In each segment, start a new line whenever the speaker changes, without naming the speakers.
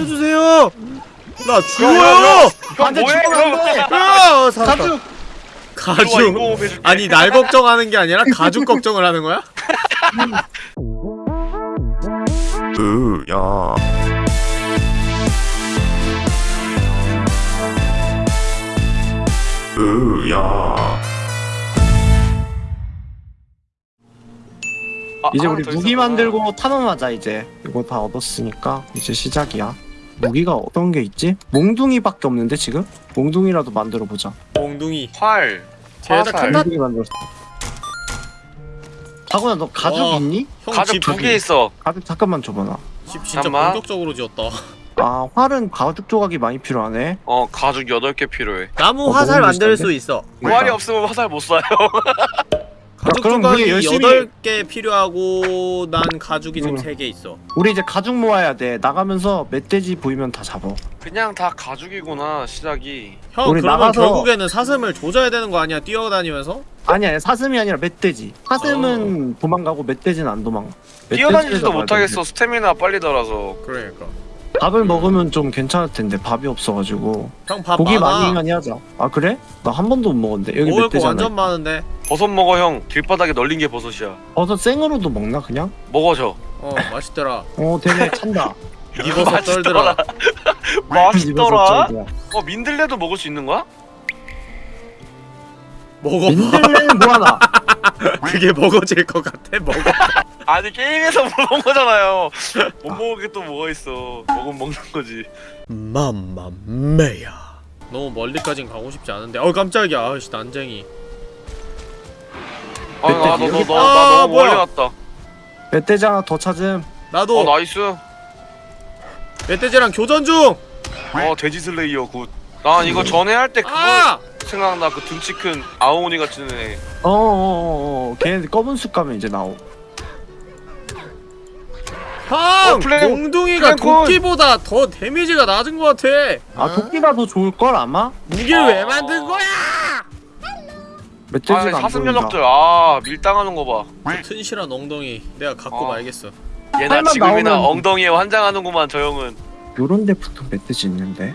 살려주세요! 나 죽어!
반대
죽으면 야!
가죽!
가죽! 아니 날 걱정하는 게 아니라 가죽 걱정을 하는 거야? 으야 으야
아,
이제 우리 무기 만들고 탄원하자 이제 이거 다 얻었으니까 이제 시작이야 무기가 어떤 게 있지? 몽둥이밖에 없는데 지금? 몽둥이라도 만들어보자.
몽둥이
활
제작 아, 나 만들었어. 다구나 너 가죽
와,
있니?
가죽 두 개 있어.
가죽 잠깐만 줘봐
나집 진짜 본격적으로 지었다.
아 활은 가죽 조각이 많이 필요하네.
어 가죽 8개 필요해.
나무
어,
화살 만들 수 있어.
활이 그러니까. 없으면 화살 못 쏴요.
가죽
그럼
조각이
열심히-
8개 필요하고 난 가죽이 지금
음.
3개 있어
우리 이제 가죽 모아야 돼. 나가면서 멧돼지 보이면 다 잡아.
그냥 다 가죽이구나 시작이
형
우리
그러면
나가서-
결국에는 사슴을 조져야 되는 거 아니야 뛰어다니면서?
아니 아니 사슴이 아니라 멧돼지. 사슴은 아. 도망가고 멧돼지는 안 도망. 가
뛰어다니지도 못하겠어 스태미나 빨리더라서
그러니까
밥을 먹으면 좀 괜찮을 텐데 밥이 없어가지고.
형밥
고기 많이 많이 하자. 아 그래? 나 한 번도 못 먹었는데. 여기 몇 대잖아.
완전 많은데.
버섯 먹어 형. 뒷바닥에 널린 게 버섯이야.
버섯 생으로도 먹나 그냥?
먹어 저
어 맛있더라.
어 되게 찬다.
이 버섯 떨더라.
맛있더라. 어 민들레도 먹을 수 있는 거야?
먹어
민들레는 뭐하나?
그게 먹어질 것 같아 먹어.
아니 게임에서 먹은 거잖아요. 못 먹은 게 또 뭐가 있어. 먹으면 먹는 거지.
맘마메야. 너무 멀리까진 가고 싶지 않은데. 어 깜짝이야. 아씨 난쟁이.
아나너너나
아,
너무 아,
뭐야.
멀리 갔다.
멧돼지 하나 더 찾음.
나도.
어 nice.
멧돼지랑 교전
중어 돼지 slayer good 난 이거 전에 할 때 그거
아!
생각나 그 등치 큰 아오니 같은 애.
어어어어. 걔네 검은 숲 가면 이제 나오.
형!
어, 플레-
몽둥이가
플레콘.
도끼보다 더 damage가 낮은 것 같아.
아, 아. 도끼가 더 좋을걸 아마?
무기를 왜 만든 거야?
아 멧돼지가 안
사슴
보인다.
녀석들. 아 밀당하는 거봐.
튼실한 엉덩이 내가 갖고
어.
말겠어.
얘나 지금이나
나오면-
엉덩이에 환장하는구만 저 형은.
요런 데부터 멧돼지 있는데?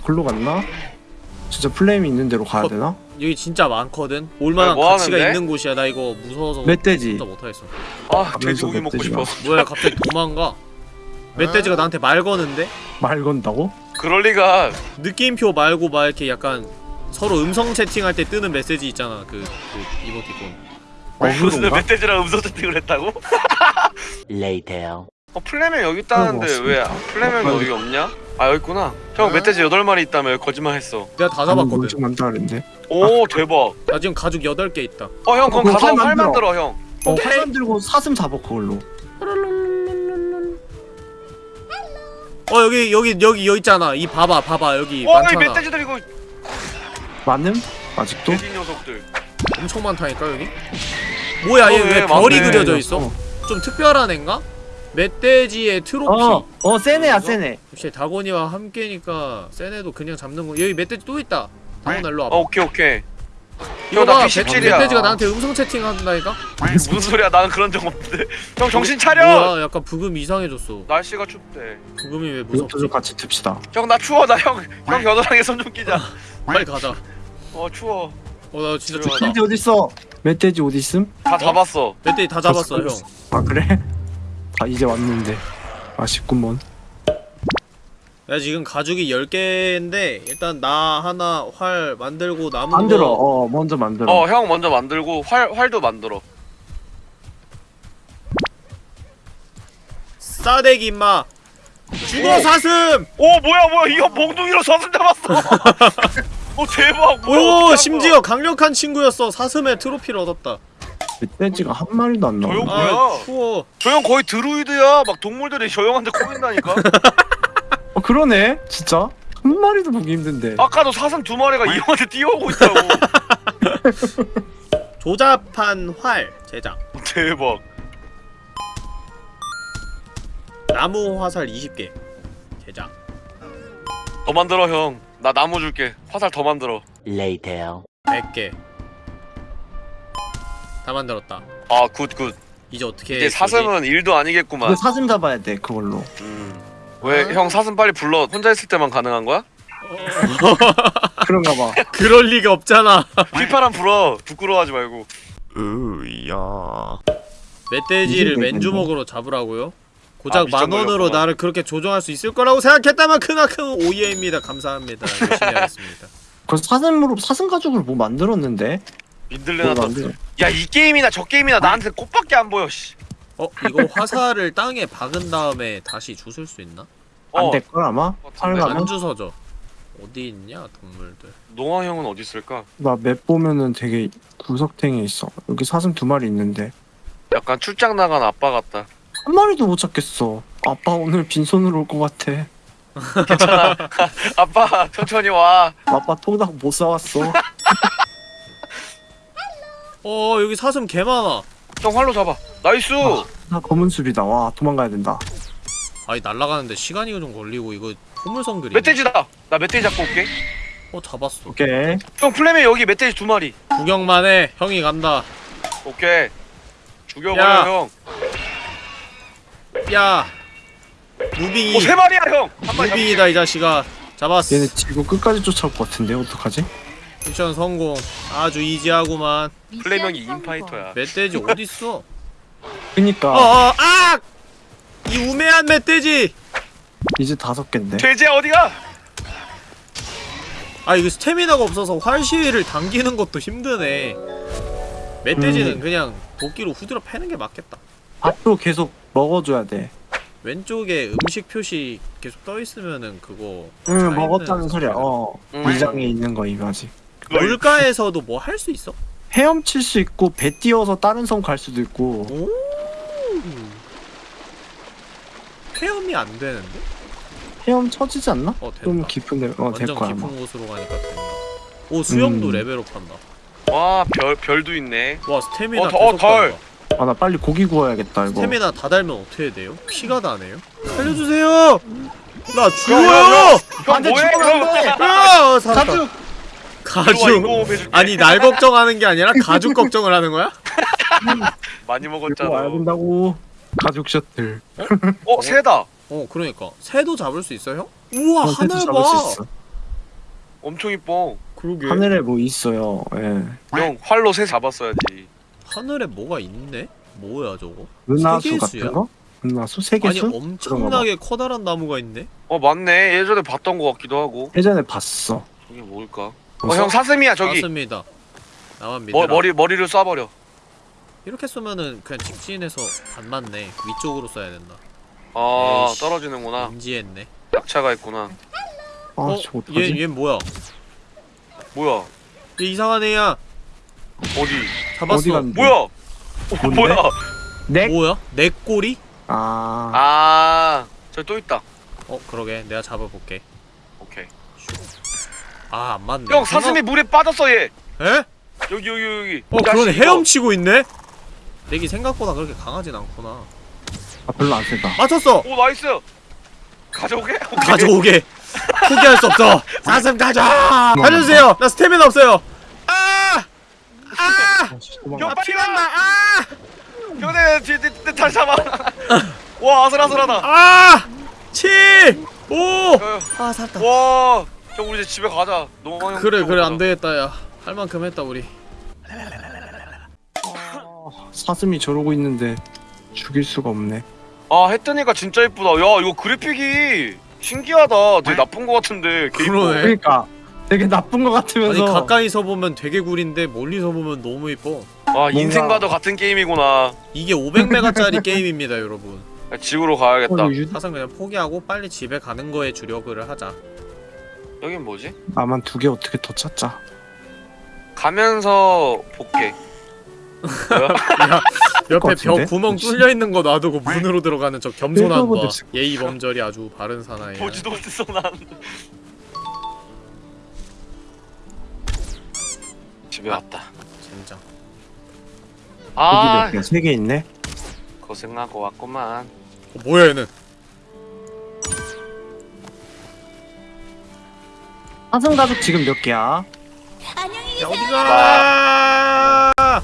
글로 갔나? 진짜 플레임이 있는 데로 가야
어,
되나?
여기 진짜 많거든. 올만한
뭐
가치가
하는데?
있는 곳이야. 나 이거 무서워서
멧돼지.
혼자 못하겠어.
아 돼지고기 먹고. 싶어
뭐야 갑자기 도망가? 멧돼지가 나한테 말 거는데?
말 건다고?
그럴 리가
느낌표 말고 막 이렇게 약간 서로 음성 채팅할 때 뜨는 메시지 있잖아. 그, 그 이모티콘.
무슨
어그로인가?
멧돼지랑 음성 채팅을 했다고?
Later.
어 플레멘 여기 있다는데 거왜 플레멘
어,
여기 없냐? 아 여기 있구나 형 멧돼지 8마리 있다며 거짓말 했어
내가 다 잡았거든.
엄청 많다 그랬는데
오 대박
나 지금 가죽 8개 있다.
어 형 그럼
그거
가서 활활
만들어.
만들어 형
어, 활 들고 사슴 잡아 그걸로
어 여기 여기 여기 여기 있잖아. 이 봐봐 봐봐 여기
와 이
많잖아.
멧돼지들 이거
많음? 아직도?
돼지 녀석들
엄청 많다니까 여기. 뭐야
어,
얘
왜
왜 별이
많네.
그려져 있어? 좀 특별한 애인가? 멧돼지의 트로피.
어, 어 세네야 세네
역시 다곤이와 함께니까 세네도 그냥 잡는 거. 여기 멧돼지 또 있다. 다곤 일로
어
와봐.
오케이 오케이
이거
형나
봐.
B17이야
멧돼지가 나한테 음성 채팅한다니까?
무슨 소리야 나는 그런 적 없는데 형 정신 차려
뭐야 약간 부금 이상해졌어.
날씨가 춥대
부금이 왜 무섭지?
좀 같이 듭시다
형 나 추워 나 형 형 겨드랑이에 손 좀 끼자
빨리 가자.
어 추워
어나 진짜. 춥다.
멧돼지 어딨어? 멧돼지 어디 있음?
다 잡았어
멧돼지 다 잡았어 형.
아 그래? 아 이제 왔는데 아쉽구먼
나 지금 가죽이 10개인데 일단 나 하나 활 만들고 남은
만들어
거
어 먼저 만들어
어 형 먼저 만들고 활 활도 만들어
싸대기 임마. 죽어
오.
사슴!
오 뭐야 뭐야 이거 몽둥이로 사슴 잡았어 오 대박 뭐야
오 심지어 강력한 친구였어. 사슴의 트로피를 얻었다.
멧돼지가 한 마리도 안
조용-
나와.
아
뭐야?
추워.
저형 거의 드루이드야. 막 동물들이 저 형한테 꼬인다니까.
어 그러네. 진짜? 한 마리도 보기 힘든데.
아까도 사슴 두 마리가 이 형한테 뛰어오고 있다고.
조잡한 활 제작.
대박.
나무 화살 20개 제작.
더 만들어 형 나 나무 줄게. 화살 더 만들어.
Later.
100개 다 만들었다
아 good good
이제 어떻게
이제 사슴은 일도 아니겠구만
사슴 잡아야 돼 그걸로.
음. 왜형 사슴 빨리 불러 혼자 있을 때만 가능한 거야?
그런가 봐.
그럴 리가 없잖아
휘파람 불어 부끄러워하지 말고
으야.
멧돼지를 맨주먹으로 잡으라고요? 고작
아,
만원으로. 나를 그렇게 조종할 수 있을 거라고 생각했다면 크나큰 오해입니다 감사합니다 열심히 하겠습니다
그 사슴으로 사슴 가죽을 뭐 만들었는데?
민들레나 야이 게임이나 저 게임이나 나한테 꽃밖에 안 보여 씨.
어? 이거 화살을 땅에 박은 다음에 다시 주술 수 있나?
어,
안될 걸 아마. 팔가면
안 주서져 어디 있냐 동물들
노아 형은 어디 있을까?
나 맵 보면은 되게 구석탱이에 있어. 여기 사슴 두 마리 있는데
약간 출장 나간 아빠 같다
한 마리도 못 찾겠어. 아빠 오늘 빈손으로 올 것 같아.
괜찮아 아빠 천천히 와
아빠 통닭 못 사왔어.
어 여기 사슴 개 많아.
형 활로 잡아. nice!
아. 나 검은 숲이다. 와 도망가야 된다.
아니 날아가는데 시간이 좀 걸리고 이거 포물선 그림
멧돼지다! 나 멧돼지 잡고 올게.
어 잡았어.
오케이.
형 플레메 여기 멧돼지 두 마리.
구경만 해. 형이 간다.
오케이. 죽여버려
야.
형.
야. 무빙이
오, 세 마리야 형!
무빙이다 이 자식아. 잡았어.
얘네 지구 끝까지 쫓아올 것 같은데? 어떡하지?
미션 성공 아주 이지하구만
플레명이 인파이터야
멧돼지 어딨어
그니까
어어 아! 이 우매한 멧돼지
이제 다섯 개인데.
돼지야 어디가?
아 이거 스태미나가 없어서 활시위를 당기는 것도 힘드네 멧돼지는
음.
그냥 도끼로 후드려 패는 게 맞겠다
앞으로 계속 먹어줘야 돼.
왼쪽에 음식 표시 계속 떠 있으면은 그거 응차
먹었다는 소리야. 어
음.
물장에 있는 거 이거 아직.
물가에서도 뭐 할 수 있어?
헤엄칠 수 있고 배 띄어서 다른 섬 갈 수도 있고.
오 체험이 안 되는데?
헤엄 쳐지지 않나?
어
좀 깊은 데 어될
완전
거야
깊은
아마.
곳으로 가니까 된다 오 수영도
음.
레벨업 한다
와 별 별도 있네
와 스태미나
어, 더- 어,
계속
덜.
아 나 빨리 고기 구워야겠다 이거.
스태미나 다 달면 어떻게 돼요? 피가 다네요? 살려주세요! 나
형,
죽어요!
형 뭐해 형
아, 살았다.
가죽!
가죽
아니 날 걱정하는 게 아니라 가죽 걱정을 하는 거야?
많이 먹었잖아
와야 된다고. 가죽 셔틀.
어 새다
어 그러니까 새도 잡을 수 있어요? 우와
어,
하늘
잡을 봐수 있어.
엄청 이뻐
그러게
하늘에 뭐 있어요. 예.
형 활로 새 잡았어야지
하늘에 뭐가 있네? 뭐야 저거?
은하수? 같은 거? 은하수?
아니
세계수?
엄청나게 커다란 나무가 있네?
어 맞네 예전에 봤던 거 같기도 하고
예전에 봤어.
저게 뭘까 어? 형 사슴이야 저기
맞습니다 나만 믿으라
머, 머리 머리를 쏴버려
이렇게 쏘면은 그냥 직진해서 안 맞네 위쪽으로 쏴야 된다
아
에이씨.
떨어지는구나
인지했네
낙차가 있구나
아,
어? 얘, 얘 뭐야?
뭐야
얘 이상한 애야
어디
잡았어
어디?
뭐야 어? 뭐야
넥?
뭐야? 내 꼬리?
아,
아 저기 또 있다
어 그러게 내가 잡아볼게 아 안 맞네
형 사슴이 물에 빠졌어 얘
에?
여기 여기 여기
어 그러네. 헤엄치고 있네? lag이 생각보다 그렇게 강하진 않구나
아 별로 안 세다.
맞췄어!
오 nice 가져오게? 오케이.
가져오게 포기할 수 없어 사슴 가자 살려주세요 나 스태미나 없어요 아! 아! 형아
빨리! 와
아!
형네 뒤뒤 다시 잡아 와 아슬아슬하다
아! 7! 5!
어,
아 살았다
와 형 우리 이제 집에 가자. 형
그래 그래. 안 되겠다 야. 할 만큼 했다 우리.
사슴이 저러고 있는데 죽일 수가 없네.
아 했더니까 진짜 이쁘다. 야 이거 그래픽이 신기하다. 되게 나쁜 거 같은데.
그러네.
그러니까. 되게 나쁜 것
아니
같으면서.
가까이서 보면 되게 구린데 멀리서 보면 너무 이뻐.
아 인생과도 같은 게임이구나.
이게 500메가짜리 게임입니다 여러분.
야, 지구로 가야겠다.
어, 유...
사상 그냥 포기하고 빨리 집에 가는 거에 주력을 하자
여긴 뭐지?
나만 두 개 어떻게 더 찾자.
가면서 볼게? 야
옆에
같은데?
벽 구멍 뚫려 있는 거 놔두고 문으로 들어가는 저 겸손한 거
됐을
예의 범절이 아주 바른 사나이
보지도 못했어 난. 집에 왔다.
진짜
아
여기 몇개세 개 있네
고생하고 왔구만.
어, 뭐야 얘는
사슴 가죽 지금 몇 개야?
안녕히
야
계세요.
어디가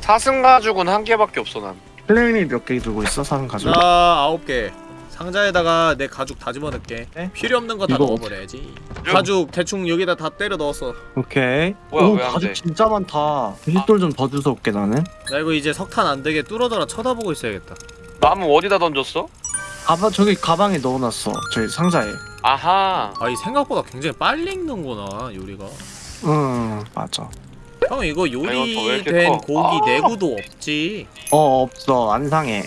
사슴 가죽은 한 개밖에 없어 난.
플레임이 몇 개 들고 있어 사슴 가죽?
나 아홉 개 상자에다가 내 가죽 다 집어넣게
네?
필요 없는 거 다
이거
넣어버려야지 가죽 대충 여기다 다 때려 넣었어
오케이
뭐야,
오 가죽
돼?
진짜 많다 휘돌 좀더 주워 올게 나는
나 이거 이제 석탄 안 되게 뚫어져라 쳐다보고 있어야겠다
나무 어디다 던졌어?
가방 저기 가방에 넣어놨어 저기 상자에
아하.
아이 생각보다 굉장히 빨리 익는구나 요리가
응 맞아
형 이거 요리된
커?
고기
아.
내구도 없지
어 없어 안 상해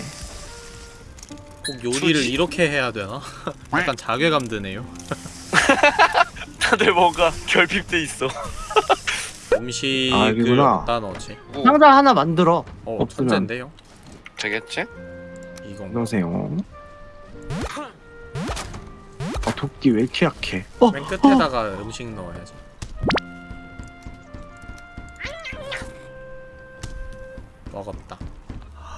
꼭 요리를
굳이?
이렇게 해야 되나? 약간 자괴감 드네요
다들 뭔가 결핍돼 있어.
음식을
아.
어디다 넣지?
뭐,
상자 하나 만들어
어
없으면.
되겠지?
이건
안녕하세요 아 도끼 왜 이렇게 약해 어,
맨 끝에다가 음식 넣어야지 먹었다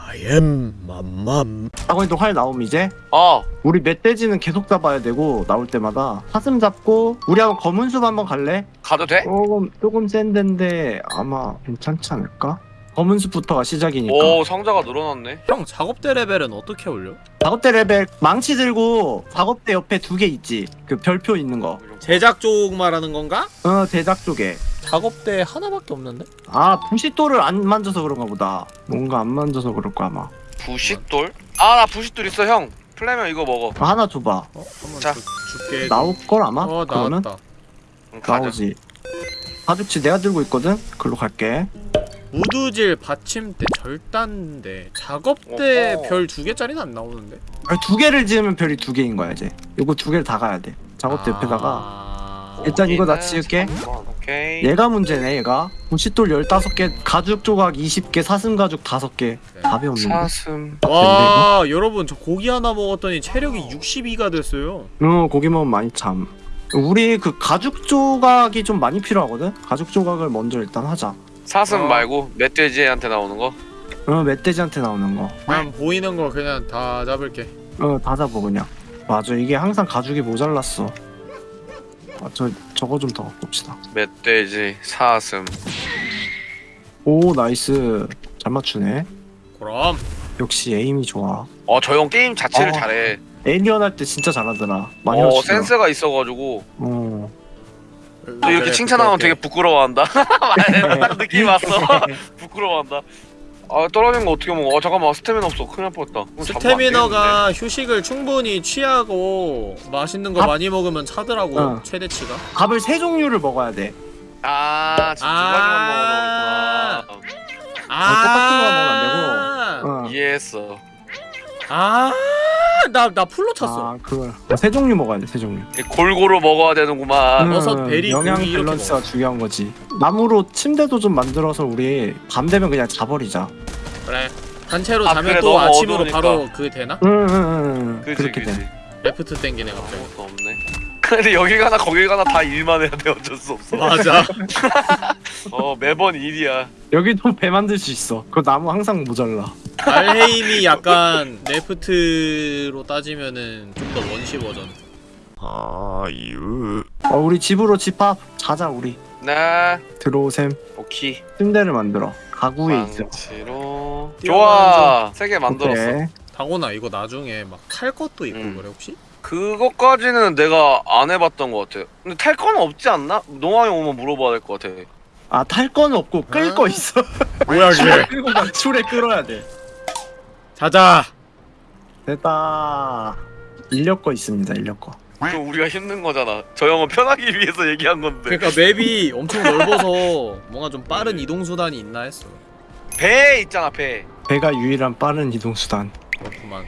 I am 맘맘
아버님도 활 나옴 이제
어.
우리 멧돼지는 계속 잡아야 되고 나올 때마다 사슴 잡고 우리 한번 검은 숲 한번 갈래?
가도 돼?
조금 조금 센 데인데 아마 괜찮지 않을까? 검은 숲부터가 시작이니까
오 상자가 늘어났네.
형 작업대 레벨은 어떻게 올려?
작업대 레벨 망치 들고 작업대 옆에 두 개 있지 그 별표 있는 거
제작 쪽 말하는 건가?
어 제작 쪽에
작업대 하나밖에 없는데?
아 부싯돌을 안 만져서 그런가 보다 뭔가 안 만져서 그럴 거야 아마
부싯돌? 아 나 부싯돌 있어 형. 플레면 이거 먹어.
아, 하나 줘봐
어? 한번
자.
줄- 줄게
나올 걸 아마?
어
그러면
나왔다
응.
나오지 가죽치 내가 들고 있거든? 글로 갈게
무드질 받침대 절단대 작업대
어허.
별 두 개짜리는 안 나오는데?
아니, 두 개를 지으면 별이 두 개인 거야 이제 이거 두 개를 다 가야 돼 작업대 옆에다가
아...
일단 이거 나 지을게.
오케이.
얘가 문제네 얘가 부싯돌 15개 가죽 조각 20개 사슴 가죽 5개 답이 없는데
사슴.
와 여러분 저 고기 하나 먹었더니 체력이 62가 됐어요
어 고기 먹으면 많이 참 우리 그 가죽 조각이 좀 많이 필요하거든? 가죽 조각을 먼저 일단 하자
사슴
어.
말고 멧돼지한테 나오는 거.
어 멧돼지한테 나오는
난 보이는 거 그냥 다 잡을게
거어다 잡아 그냥 맞아 이게 항상 가죽이 모자랐어 아, 저 저거 좀 더 봅시다
멧돼지, 사슴.
오 nice 잘 맞추네
그럼
역시 aim이 좋아
어 저 형 게임 자체를
어.
잘해.
에이리언 할 때 진짜 잘하더라 많이
어
맞추더라
센스가 있어가지고
어.
또 이렇게 칭찬하면 되게 부끄러워한다. 딱 느낌 왔어. 부끄러워한다. 아 떨어진 거 어떻게 먹어? 아 잠깐만 스태미나 없어. 큰일 날 뻔했다. 그럼 잡으면 안
스태미너가 휴식을 충분히 취하고 맛있는 거
밥-
많이 먹으면 차더라고
어.
최대치가
밥을 세 종류를 먹어야 돼
되는데. 아 지금 두
아.
가지만.
아
똑같은 거 먹으면 안 되고 어.
이해했어.
아 나 나 풀로 찼어
아 그걸 세 종류 먹어야 돼 세 종류
골고루 먹어야 되는구만.
음. 버섯, 베리,
영양
고기 이렇게
밸런스가
먹어.
중요한 거지 나무로 침대도 좀 만들어서 우리 밤 되면 그냥 자버리자
그래 단체로
아,
자면
그래,
또
너무
아침으로
어두우니까.
바로 그게 되나?
응 응 응
그지
그렇게
그지.
돼
레프트 땡기네 갑자기
아무것도 없네. 근데 여기 가나 거기 가나 다 일만 해야 돼 어쩔 수 없어.
맞아
어 매번 일이야.
여기도 배 만들 수 있어 그 나무 항상 모자라
알헤임이 약간 레프트로 따지면은 좀 더 원시 버전
어 우리 집으로 집합 자자 우리
네.
들어오셈
오케이.
침대를 만들어 가구에 있어
망치로. 좋아. 세 개 만들었어.
오케이.
당원아 이거 나중에 막탈 것도 있고
음.
그래 혹시?
그것까지는 내가 안 해봤던 것 같아. 근데 탈 건 없지 않나? 농아형 오면 물어봐야 될 것 같아.
아 탈 건 없고 끌
아.
거 있어
뭐야
끌고 가 줄에 끌어야 돼
자자
됐다 인력 거 있습니다 인력 거
그럼 우리가 힘든 거잖아. 저 형은 편하기 위해서 얘기한 건데.
그러니까 맵이 엄청 넓어서 뭔가 좀 빠른 이동 수단이 있나 했어
배 있잖아 배.
배가 유일한 빠른 이동 수단
그렇구만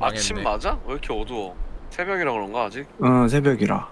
아침
망했네.
맞아? 왜 이렇게 어두워? 새벽이라 그런가 아직?
어 새벽이라